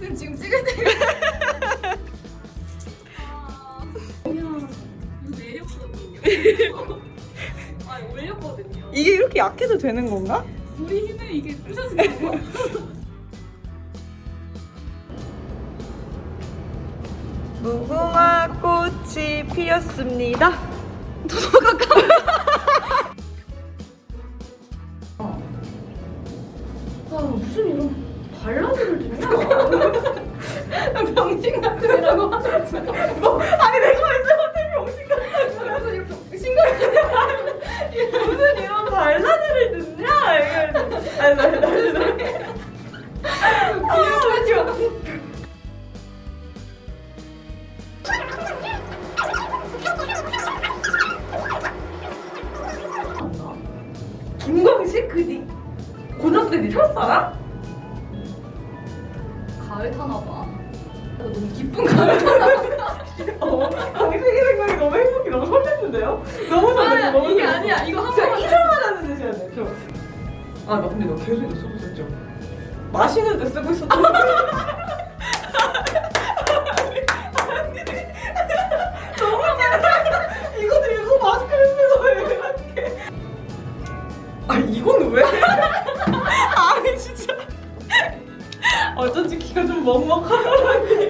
쌤 지금 찍을 때가 내렸거든요. 올렸거든요. 이게 이렇게 약해도 되는 건가? 우리 힘을 이게 부셔지는 거. 무궁화 꽃이 피었습니다. 아 무슨 이런 발라드를 듣냐? 병신 같은 애라고 뭐, 아니 내가 왜 병신 같다고 그래서 이렇게 심각해. 무슨 이런 발라드를 듣냐? 아니 나 다시. 김광식 그니 고등학교 때네 첫사랑? 가을 타나 봐. 나 너무 기쁜 가을 타나 봐. 어, 당신이 생각이 너무 행복이 너무 설렜는데요? 너무 설렜어 아, 너무 이게 설렜어. 아니야. 이거 한 번만 이상하다는 뜻이야 돼. 저. 아, 나 근데 너 계속 이거 쓰고 있었죠? 마시는 데 쓰고 있었던. 이거 들고 마스크를 쓰고 왜 이렇게. 아, 이건 왜? 어쩐지 귀가 좀 들렸어요?